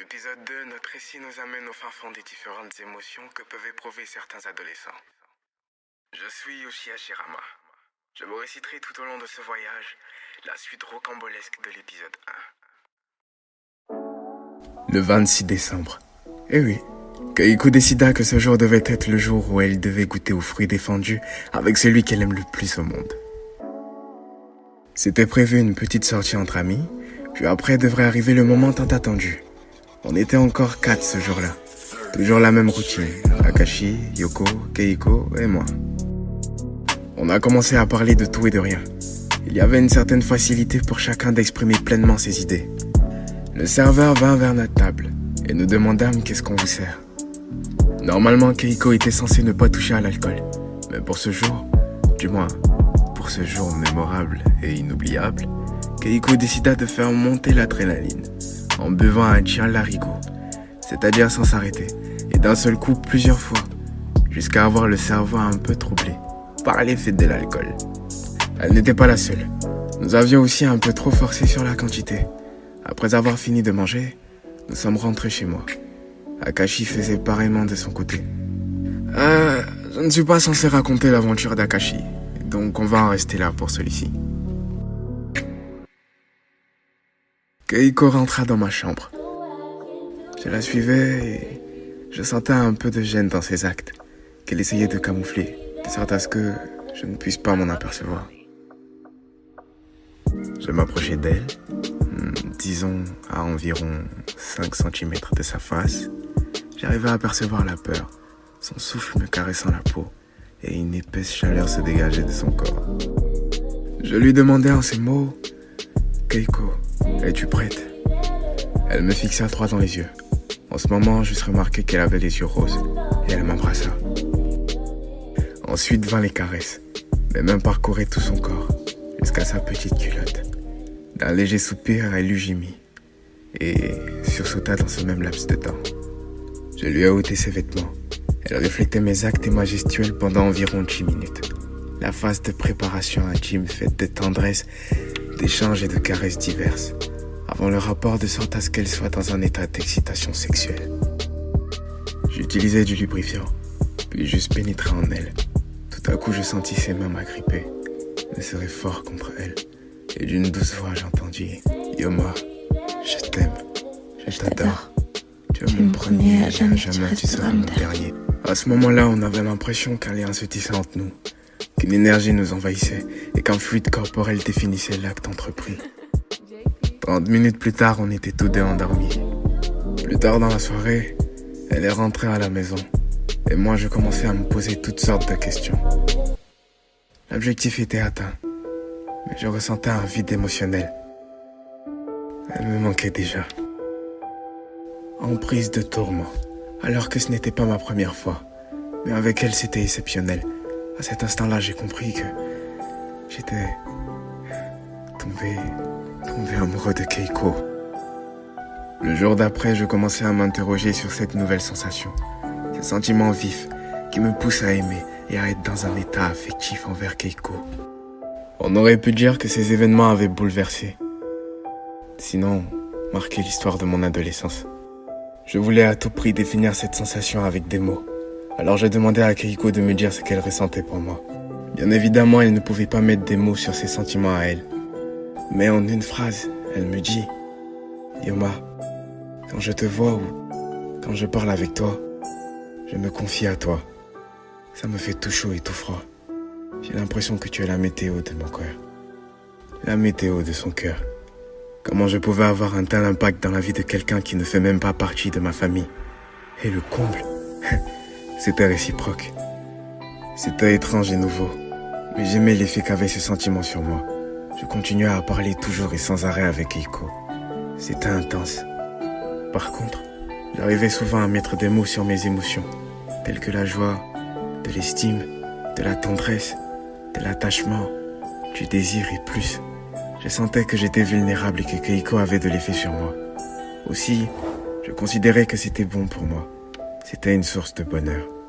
l'épisode 2, notre récit nous amène au fin fond des différentes émotions que peuvent éprouver certains adolescents. Je suis Yoshia Shirama. Je vous réciterai tout au long de ce voyage la suite rocambolesque de l'épisode 1. Le 26 décembre. Eh oui, Keiko décida que ce jour devait être le jour où elle devait goûter aux fruits défendus avec celui qu'elle aime le plus au monde. C'était prévu une petite sortie entre amis, puis après devrait arriver le moment tant attendu. On était encore quatre ce jour-là. Toujours la même routine. Akashi, Yoko, Keiko et moi. On a commencé à parler de tout et de rien. Il y avait une certaine facilité pour chacun d'exprimer pleinement ses idées. Le serveur vint vers notre table et nous demandâmes qu'est-ce qu'on vous sert? Normalement, Keiko était censé ne pas toucher à l'alcool. Mais pour ce jour, du moins, pour ce jour mémorable et inoubliable, Keiko décida de faire monter l'adrénaline en buvant un chien larigot, c'est-à-dire sans s'arrêter, et d'un seul coup plusieurs fois, jusqu'à avoir le cerveau un peu troublé par l'effet de l'alcool. Elle n'était pas la seule. Nous avions aussi un peu trop forcé sur la quantité. Après avoir fini de manger, nous sommes rentrés chez moi. Akashi faisait pareillement de son côté. Euh, je ne suis pas censé raconter l'aventure d'Akashi, donc on va en rester là pour celui-ci. Keiko rentra dans ma chambre. Je la suivais et je sentais un peu de gêne dans ses actes, qu'elle essayait de camoufler, de sorte à ce que je ne puisse pas m'en apercevoir. Je m'approchais d'elle, hmm, disons à environ 5 cm de sa face. J'arrivais à apercevoir la peur, son souffle me caressant la peau, et une épaisse chaleur se dégageait de son corps. Je lui demandais en ces mots, Keiko, es-tu prête Elle me fixa droit dans les yeux. En ce moment, j'eusse remarqué qu'elle avait les yeux roses et elle m'embrassa. Ensuite vint les caresses. Mes mains parcouraient tout son corps jusqu'à sa petite culotte. D'un léger soupir, elle eut gémi et sursauta dans ce même laps de temps. Je lui ai ôté ses vêtements. Elle reflétait mes actes et ma pendant environ 10 minutes. La phase de préparation intime faite de tendresse, d'échanges et de caresses diverses avant le rapport de sorte à ce qu'elle soit dans un état d'excitation sexuelle. J'utilisais du lubrifiant, puis juste pénétrais en elle. Tout à coup, je sentis ses mains m'agripper, me serrer fort contre elle, et d'une douce voix, j'entendis Yoma, je t'aime, je t'adore. Tu es mon premier, jamais, jamais tu seras mon dernier. À ce moment-là, on avait l'impression qu'un lien se tissait entre nous, qu'une énergie nous envahissait et qu'un fluide corporel définissait l'acte entrepris. 30 minutes plus tard, on était tous deux endormis. Plus tard dans la soirée, elle est rentrée à la maison. Et moi, je commençais à me poser toutes sortes de questions. L'objectif était atteint. Mais je ressentais un vide émotionnel. Elle me manquait déjà. En prise de tourment. Alors que ce n'était pas ma première fois. Mais avec elle, c'était exceptionnel. À cet instant-là, j'ai compris que j'étais tombé tombé amoureux de Keiko. Le jour d'après, je commençais à m'interroger sur cette nouvelle sensation. Ce sentiment vif qui me pousse à aimer et à être dans un état affectif envers Keiko. On aurait pu dire que ces événements avaient bouleversé. Sinon, marqué l'histoire de mon adolescence. Je voulais à tout prix définir cette sensation avec des mots. Alors j'ai demandé à Keiko de me dire ce qu'elle ressentait pour moi. Bien évidemment, elle ne pouvait pas mettre des mots sur ses sentiments à elle. Mais en une phrase, elle me dit, Yoma, quand je te vois ou quand je parle avec toi, je me confie à toi. Ça me fait tout chaud et tout froid. J'ai l'impression que tu es la météo de mon cœur. La météo de son cœur. Comment je pouvais avoir un tel impact dans la vie de quelqu'un qui ne fait même pas partie de ma famille. Et le comble, c'était réciproque. C'était étrange et nouveau, mais j'aimais l'effet qu'avait ce sentiment sur moi. Je continuais à parler toujours et sans arrêt avec Eiko. C'était intense. Par contre, j'arrivais souvent à mettre des mots sur mes émotions, telles que la joie, de l'estime, de la tendresse, de l'attachement, du désir et plus. Je sentais que j'étais vulnérable et que Keiko avait de l'effet sur moi. Aussi, je considérais que c'était bon pour moi. C'était une source de bonheur.